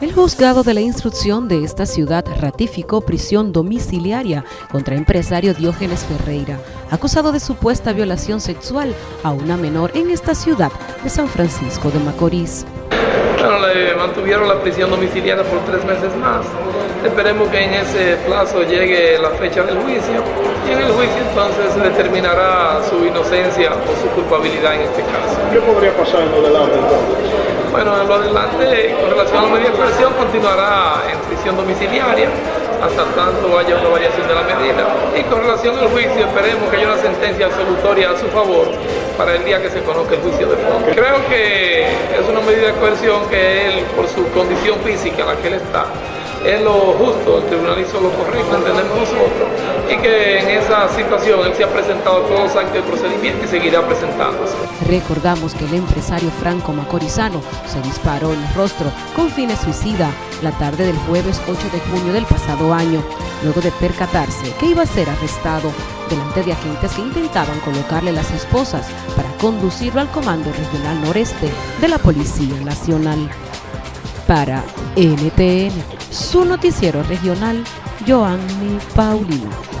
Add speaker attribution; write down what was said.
Speaker 1: El juzgado de la instrucción de esta ciudad ratificó prisión domiciliaria contra empresario Diógenes Ferreira, acusado de supuesta violación sexual a una menor en esta ciudad de San Francisco de Macorís.
Speaker 2: Bueno, le mantuvieron la prisión domiciliaria por tres meses más. Esperemos que en ese plazo llegue la fecha del juicio y en el juicio entonces se determinará su inocencia o su culpabilidad en este caso.
Speaker 3: ¿Qué podría pasar en lo delante entonces?
Speaker 2: Bueno, en lo adelante, con relación a la medida de coerción, continuará en prisión domiciliaria hasta tanto haya una variación de la medida. Y con relación al juicio, esperemos que haya una sentencia absolutoria a su favor para el día que se conozca el juicio de fondo. Creo que es una medida de coerción que él, por su condición física en la que él está, es lo justo, el tribunal hizo lo correcto, entendemos nosotros, y que en esa situación él se ha presentado todos los actos de procedimiento y seguirá presentándose.
Speaker 1: Recordamos que el empresario Franco Macorizano se disparó en el rostro con fines suicida la tarde del jueves 8 de junio del pasado año, luego de percatarse que iba a ser arrestado delante de agentes que intentaban colocarle las esposas para conducirlo al Comando Regional Noreste de la Policía Nacional. Para NTN, su noticiero regional, Joanny Paulino.